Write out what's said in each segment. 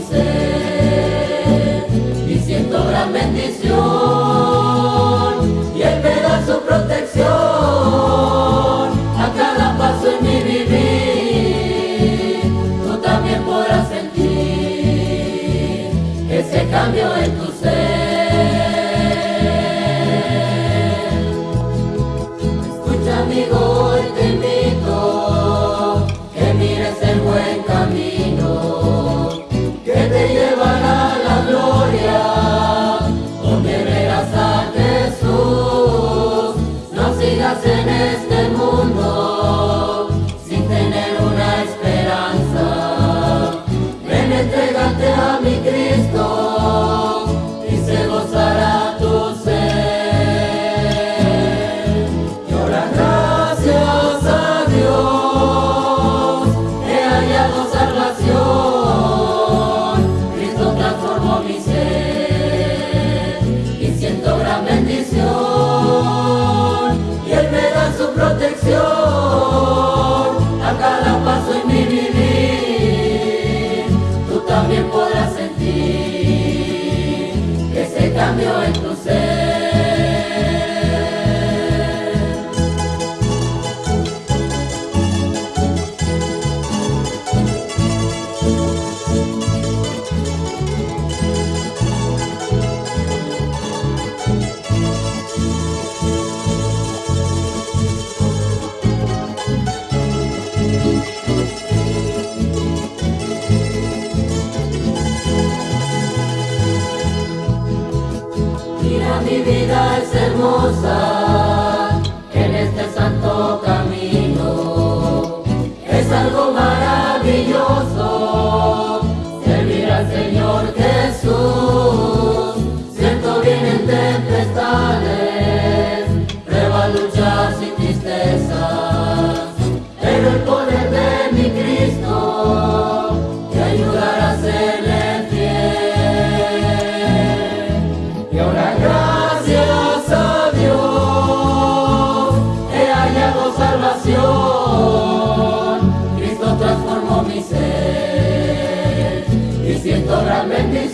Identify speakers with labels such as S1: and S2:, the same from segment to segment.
S1: Jesus. Protege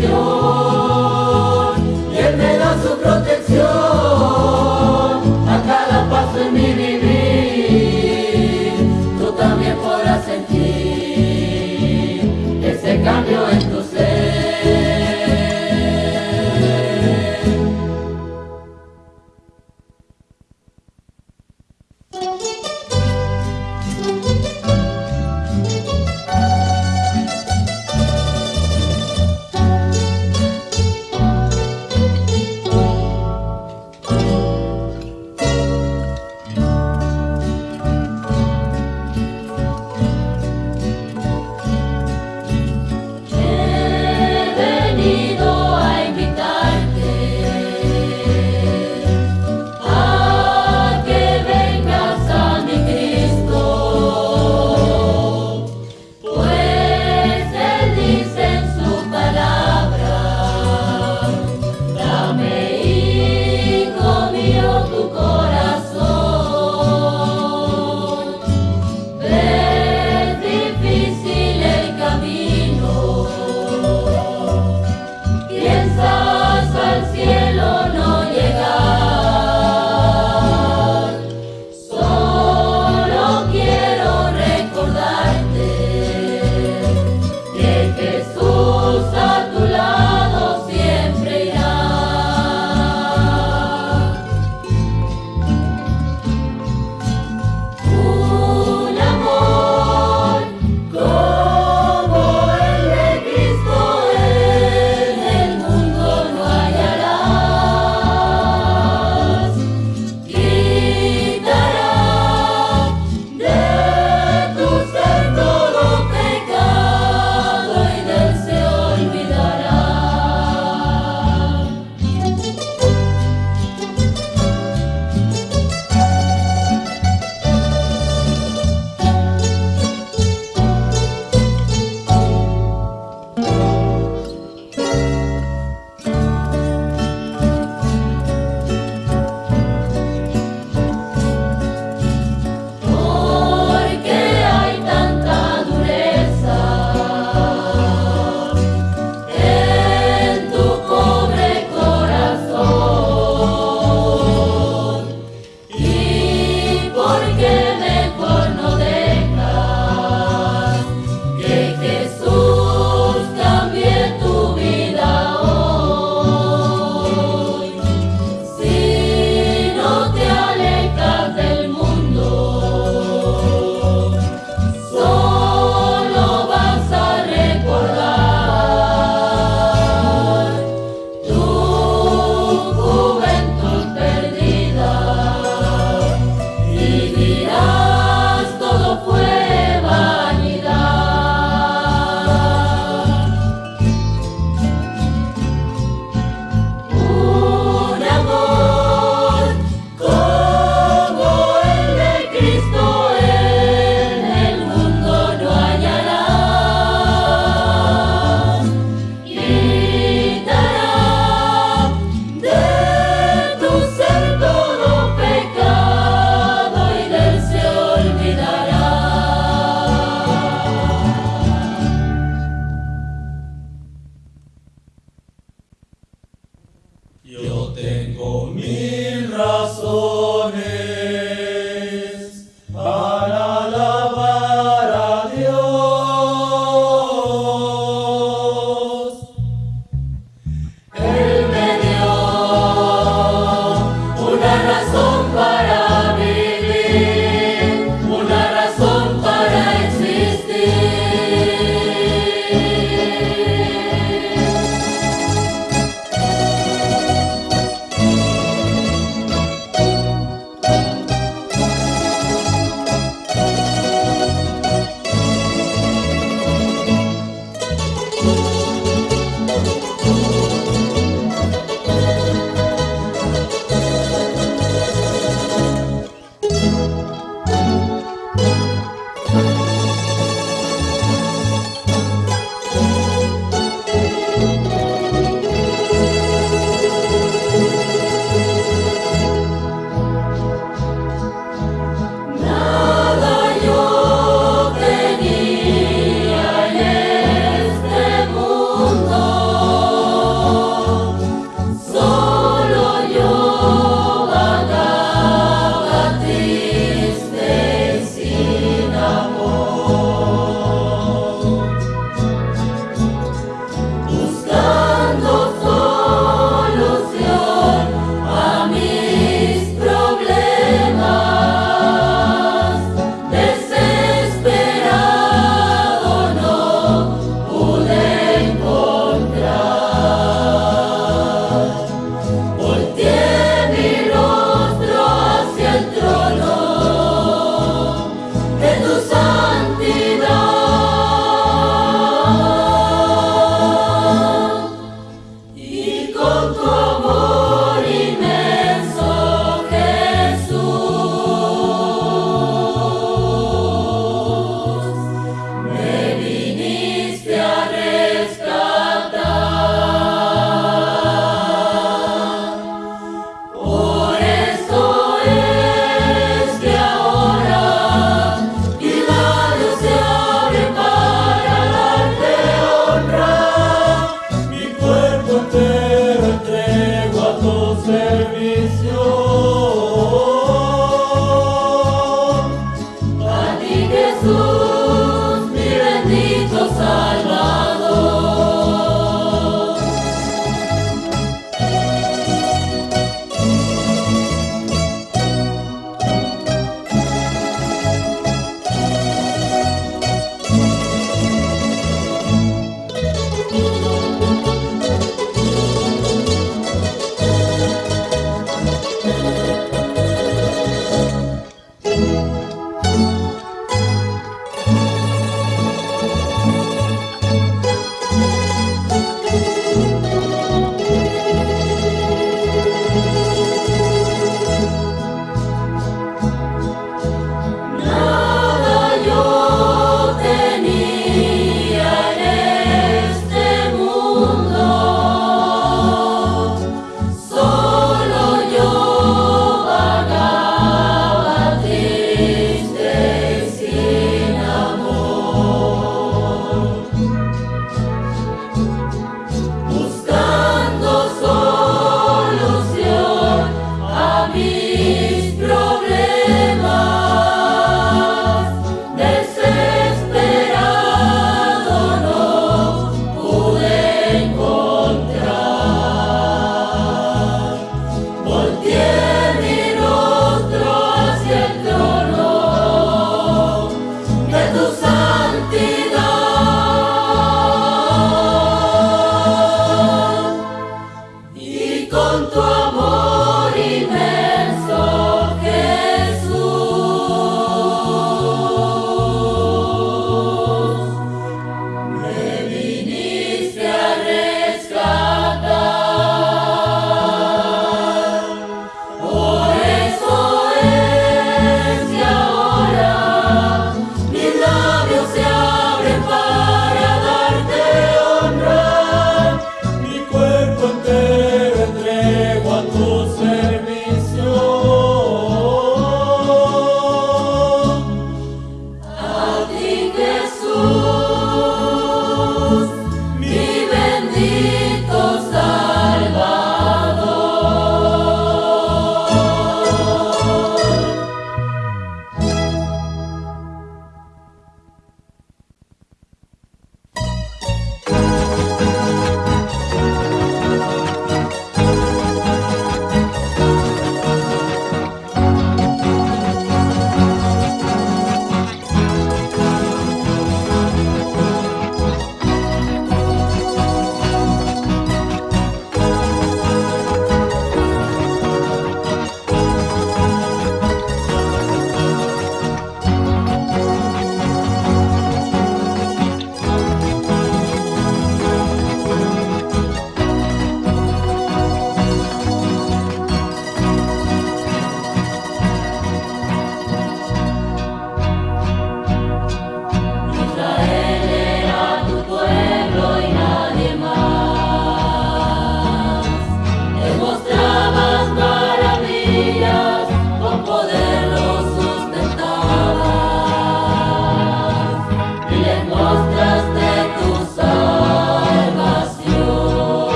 S1: bendición.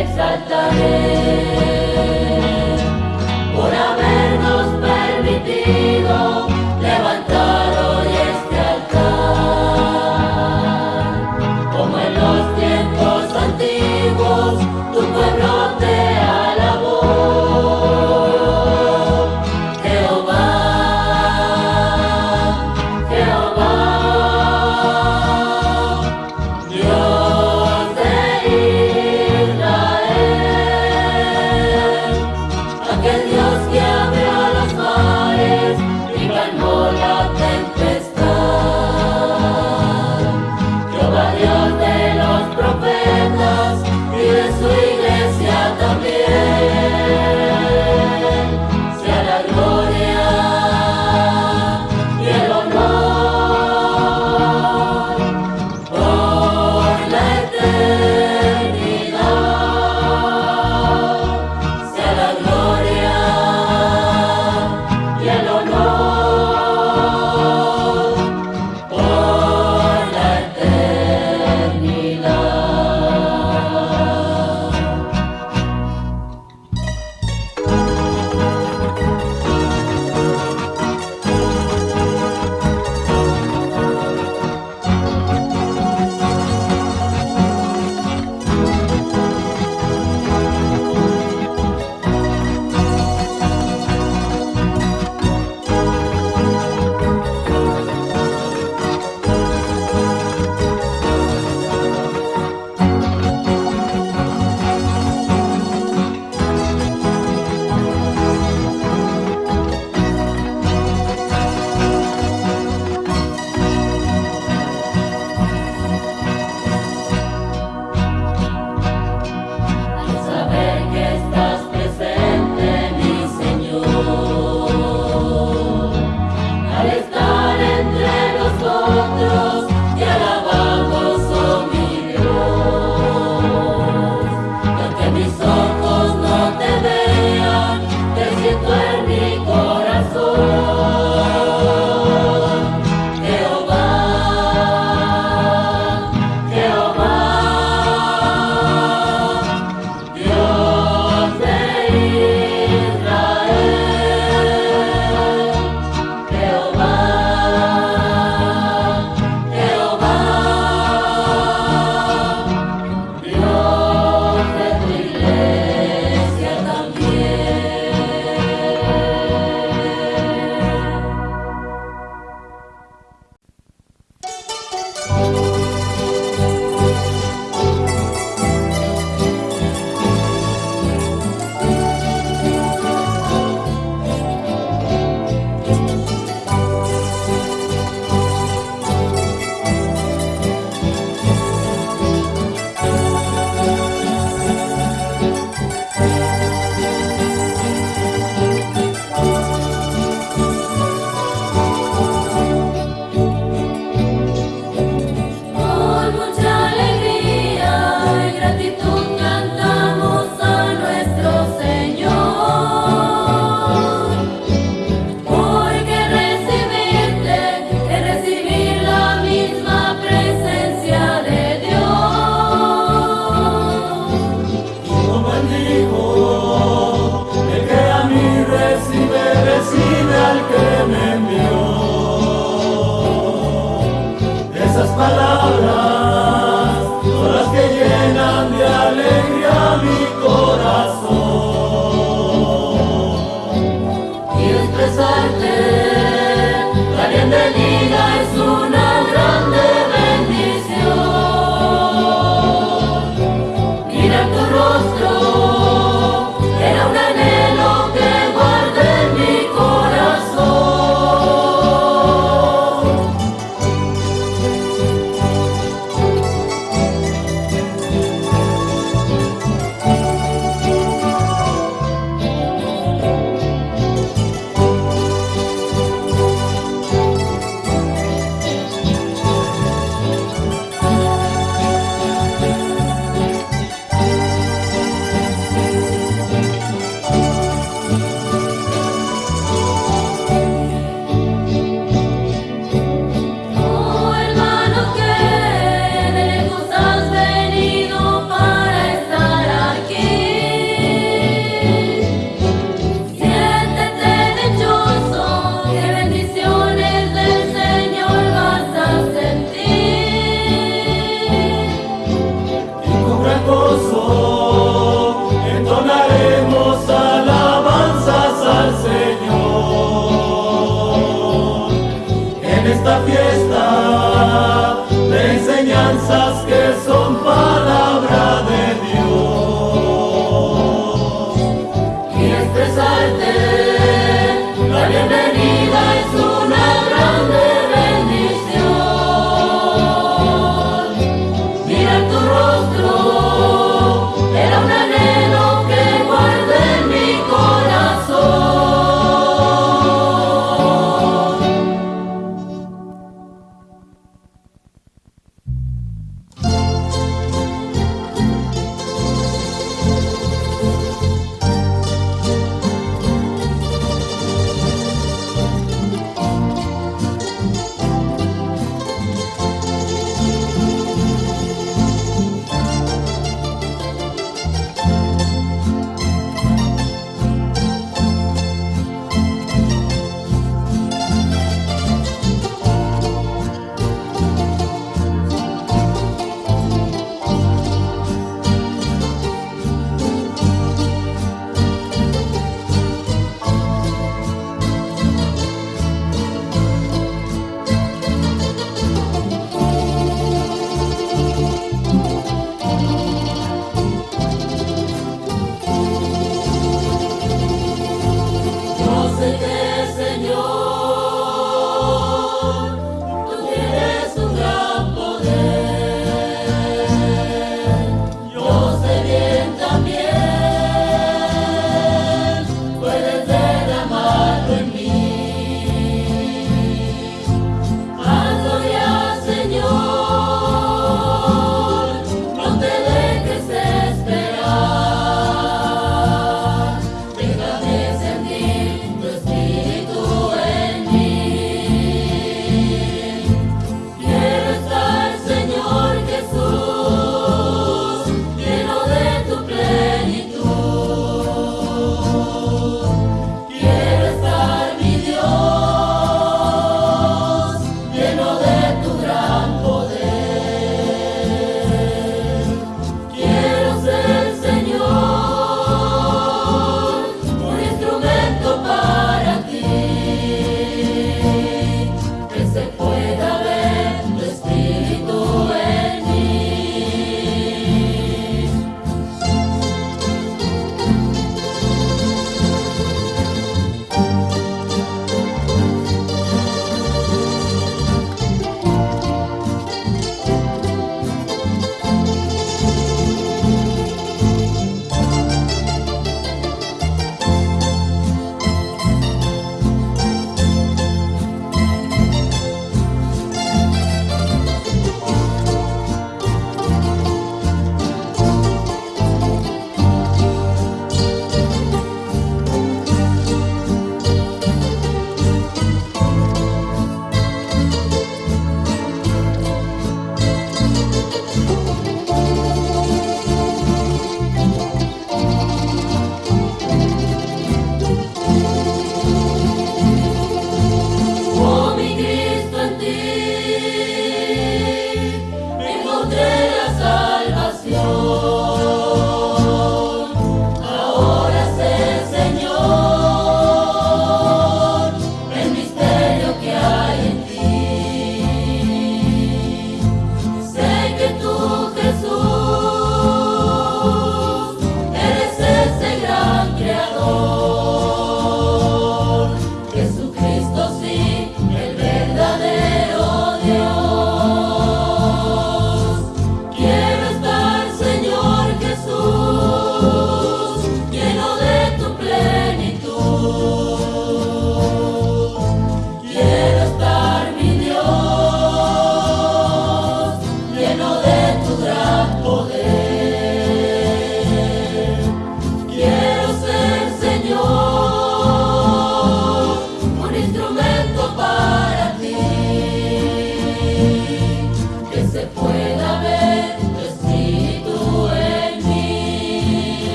S1: exaltaré.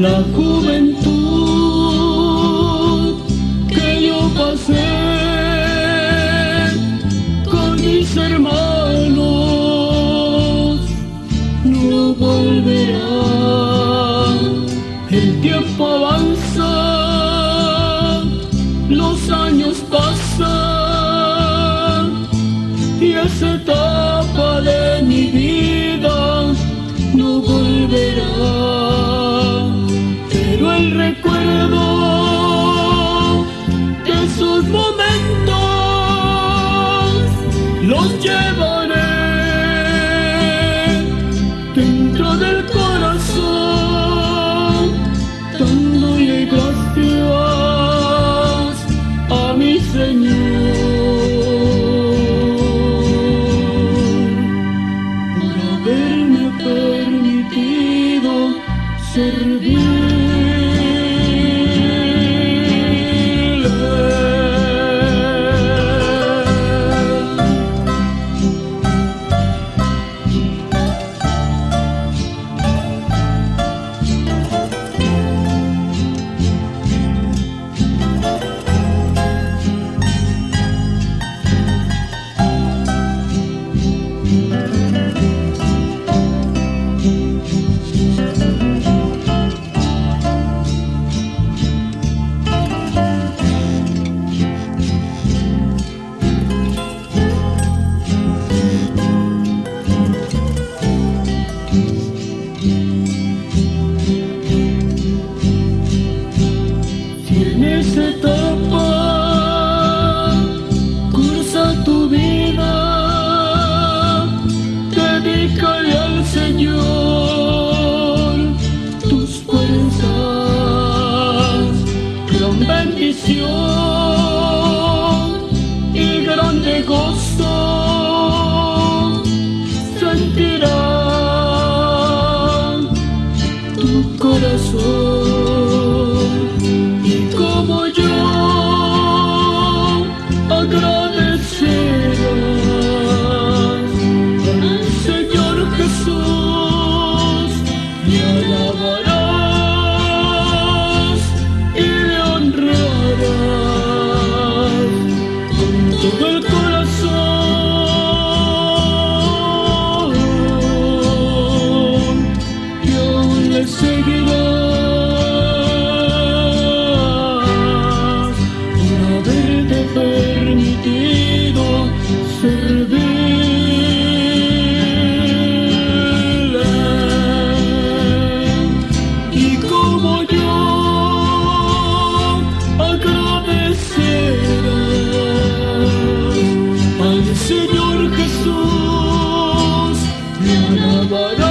S1: La
S2: juventud servirle. Senhor. Jesús le alabarás